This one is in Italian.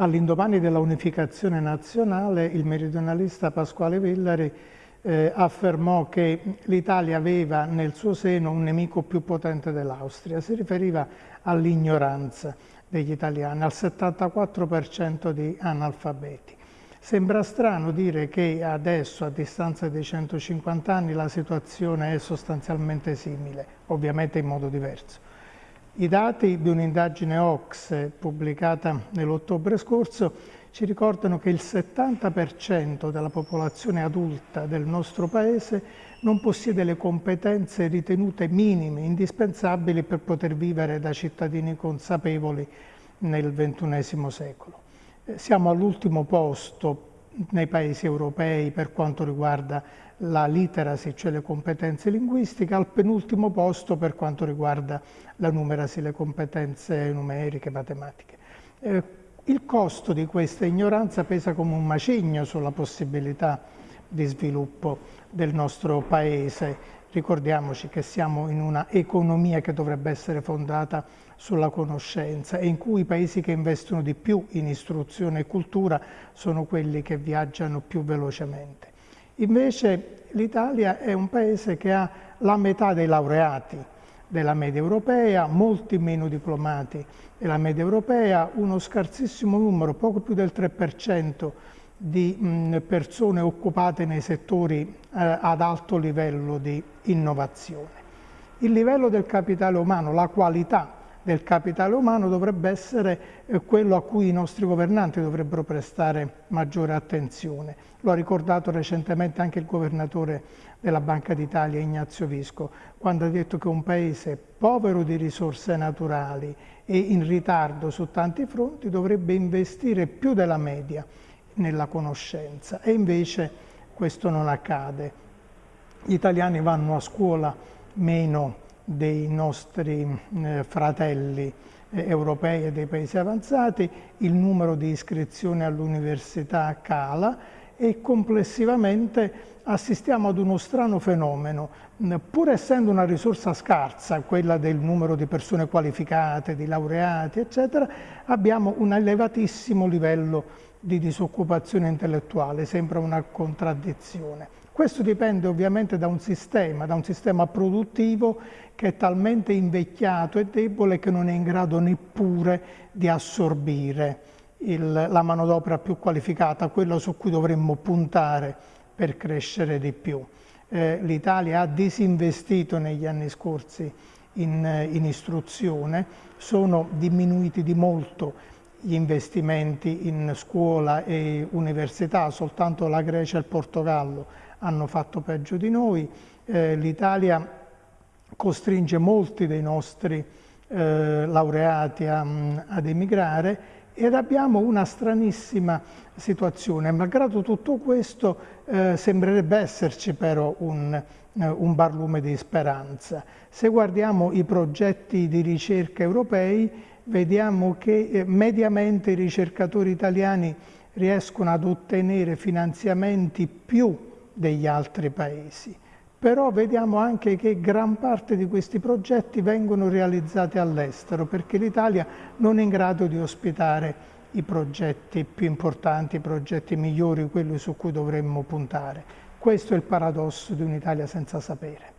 All'indomani della unificazione nazionale, il meridionalista Pasquale Villari eh, affermò che l'Italia aveva nel suo seno un nemico più potente dell'Austria. Si riferiva all'ignoranza degli italiani, al 74% di analfabeti. Sembra strano dire che adesso, a distanza di 150 anni, la situazione è sostanzialmente simile, ovviamente in modo diverso. I dati di un'indagine Ox pubblicata nell'ottobre scorso ci ricordano che il 70% della popolazione adulta del nostro Paese non possiede le competenze ritenute minime, indispensabili per poter vivere da cittadini consapevoli nel XXI secolo. Eh, siamo all'ultimo posto nei paesi europei per quanto riguarda la literacy, cioè le competenze linguistiche, al penultimo posto per quanto riguarda la numeracy, le competenze numeriche, matematiche. Eh, il costo di questa ignoranza pesa come un macigno sulla possibilità di sviluppo del nostro Paese. Ricordiamoci che siamo in una economia che dovrebbe essere fondata sulla conoscenza e in cui i paesi che investono di più in istruzione e cultura sono quelli che viaggiano più velocemente. Invece l'Italia è un paese che ha la metà dei laureati della media europea, molti meno diplomati della media europea, uno scarsissimo numero, poco più del 3% di persone occupate nei settori eh, ad alto livello di innovazione. Il livello del capitale umano, la qualità del capitale umano dovrebbe essere eh, quello a cui i nostri governanti dovrebbero prestare maggiore attenzione. Lo ha ricordato recentemente anche il governatore della Banca d'Italia, Ignazio Visco, quando ha detto che un paese povero di risorse naturali e in ritardo su tanti fronti dovrebbe investire più della media nella conoscenza e invece questo non accade. Gli italiani vanno a scuola meno dei nostri eh, fratelli eh, europei e dei paesi avanzati, il numero di iscrizioni all'università cala e complessivamente assistiamo ad uno strano fenomeno. Pur essendo una risorsa scarsa, quella del numero di persone qualificate, di laureati, eccetera, abbiamo un elevatissimo livello di disoccupazione intellettuale, sembra una contraddizione. Questo dipende ovviamente da un sistema, da un sistema produttivo che è talmente invecchiato e debole che non è in grado neppure di assorbire il, la manodopera più qualificata, quella su cui dovremmo puntare per crescere di più. Eh, L'Italia ha disinvestito negli anni scorsi in, in istruzione, sono diminuiti di molto gli investimenti in scuola e università, soltanto la Grecia e il Portogallo hanno fatto peggio di noi, eh, l'Italia costringe molti dei nostri eh, laureati a, ad emigrare ed abbiamo una stranissima situazione. Malgrado tutto questo eh, sembrerebbe esserci però un, eh, un barlume di speranza. Se guardiamo i progetti di ricerca europei vediamo che eh, mediamente i ricercatori italiani riescono ad ottenere finanziamenti più degli altri paesi. Però vediamo anche che gran parte di questi progetti vengono realizzati all'estero perché l'Italia non è in grado di ospitare i progetti più importanti, i progetti migliori, quelli su cui dovremmo puntare. Questo è il paradosso di un'Italia senza sapere.